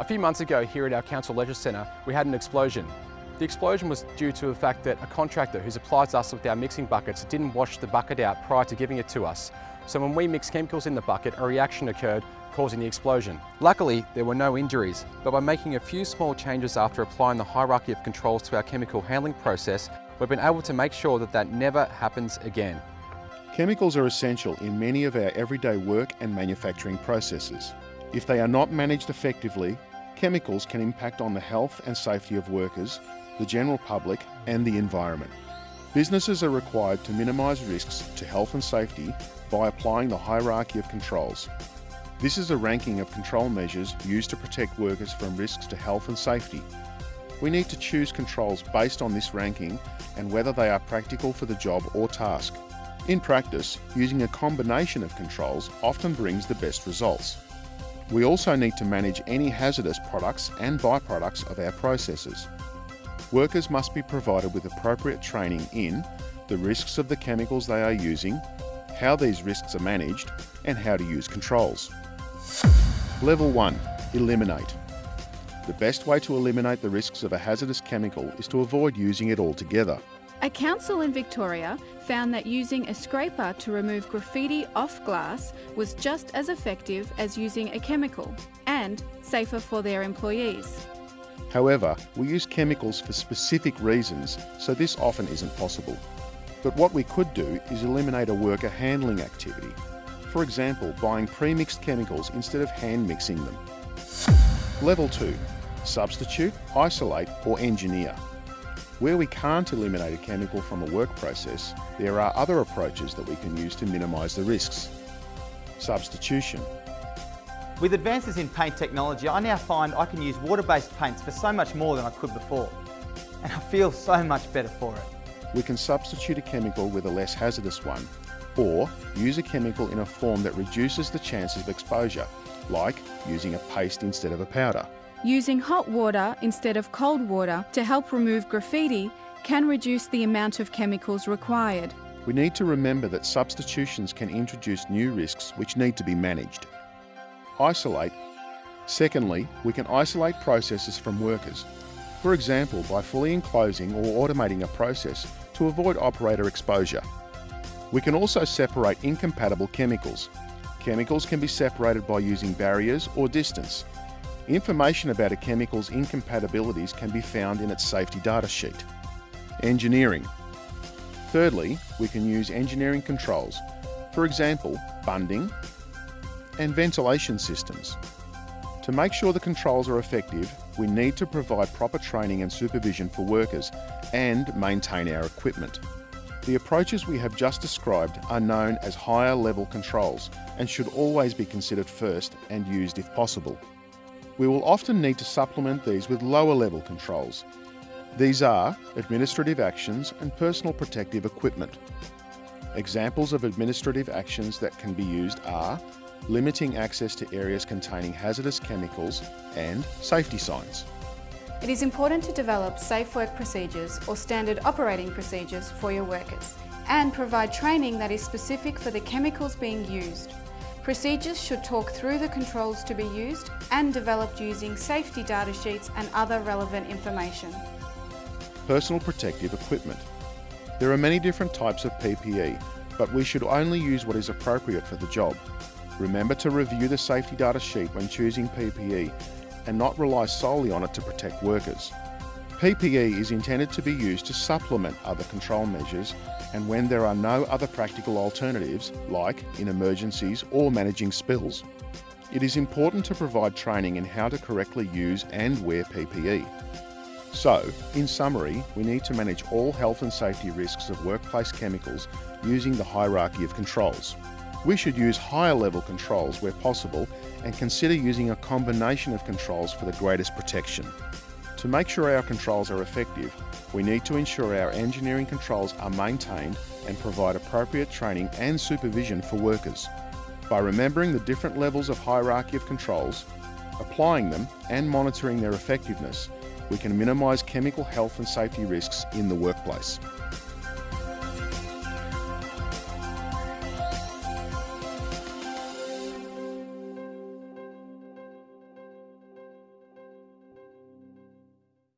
A few months ago here at our Council Leisure Centre, we had an explosion. The explosion was due to the fact that a contractor who supplies us with our mixing buckets didn't wash the bucket out prior to giving it to us. So when we mixed chemicals in the bucket, a reaction occurred, causing the explosion. Luckily, there were no injuries, but by making a few small changes after applying the hierarchy of controls to our chemical handling process, we've been able to make sure that that never happens again. Chemicals are essential in many of our everyday work and manufacturing processes. If they are not managed effectively, chemicals can impact on the health and safety of workers, the general public and the environment. Businesses are required to minimise risks to health and safety by applying the hierarchy of controls. This is a ranking of control measures used to protect workers from risks to health and safety. We need to choose controls based on this ranking and whether they are practical for the job or task. In practice, using a combination of controls often brings the best results. We also need to manage any hazardous products and byproducts of our processes. Workers must be provided with appropriate training in the risks of the chemicals they are using, how these risks are managed, and how to use controls. Level 1. Eliminate. The best way to eliminate the risks of a hazardous chemical is to avoid using it altogether. A council in Victoria found that using a scraper to remove graffiti off glass was just as effective as using a chemical and safer for their employees. However, we use chemicals for specific reasons, so this often isn't possible. But what we could do is eliminate a worker handling activity. For example, buying pre-mixed chemicals instead of hand mixing them. Level 2. Substitute, isolate or engineer. Where we can't eliminate a chemical from a work process, there are other approaches that we can use to minimise the risks. Substitution. With advances in paint technology, I now find I can use water-based paints for so much more than I could before. And I feel so much better for it. We can substitute a chemical with a less hazardous one, or use a chemical in a form that reduces the chances of exposure, like using a paste instead of a powder. Using hot water instead of cold water to help remove graffiti can reduce the amount of chemicals required. We need to remember that substitutions can introduce new risks which need to be managed. Isolate. Secondly, we can isolate processes from workers. For example, by fully enclosing or automating a process to avoid operator exposure. We can also separate incompatible chemicals. Chemicals can be separated by using barriers or distance. Information about a chemical's incompatibilities can be found in its safety data sheet. Engineering. Thirdly, we can use engineering controls, for example, bunding and ventilation systems. To make sure the controls are effective, we need to provide proper training and supervision for workers and maintain our equipment. The approaches we have just described are known as higher level controls and should always be considered first and used if possible. We will often need to supplement these with lower level controls. These are administrative actions and personal protective equipment. Examples of administrative actions that can be used are limiting access to areas containing hazardous chemicals and safety signs. It is important to develop safe work procedures or standard operating procedures for your workers and provide training that is specific for the chemicals being used. Procedures should talk through the controls to be used and developed using safety data sheets and other relevant information. Personal protective equipment. There are many different types of PPE, but we should only use what is appropriate for the job. Remember to review the safety data sheet when choosing PPE and not rely solely on it to protect workers. PPE is intended to be used to supplement other control measures and when there are no other practical alternatives, like in emergencies or managing spills. It is important to provide training in how to correctly use and wear PPE. So, in summary, we need to manage all health and safety risks of workplace chemicals using the hierarchy of controls. We should use higher level controls where possible and consider using a combination of controls for the greatest protection. To make sure our controls are effective, we need to ensure our engineering controls are maintained and provide appropriate training and supervision for workers. By remembering the different levels of hierarchy of controls, applying them and monitoring their effectiveness, we can minimise chemical health and safety risks in the workplace.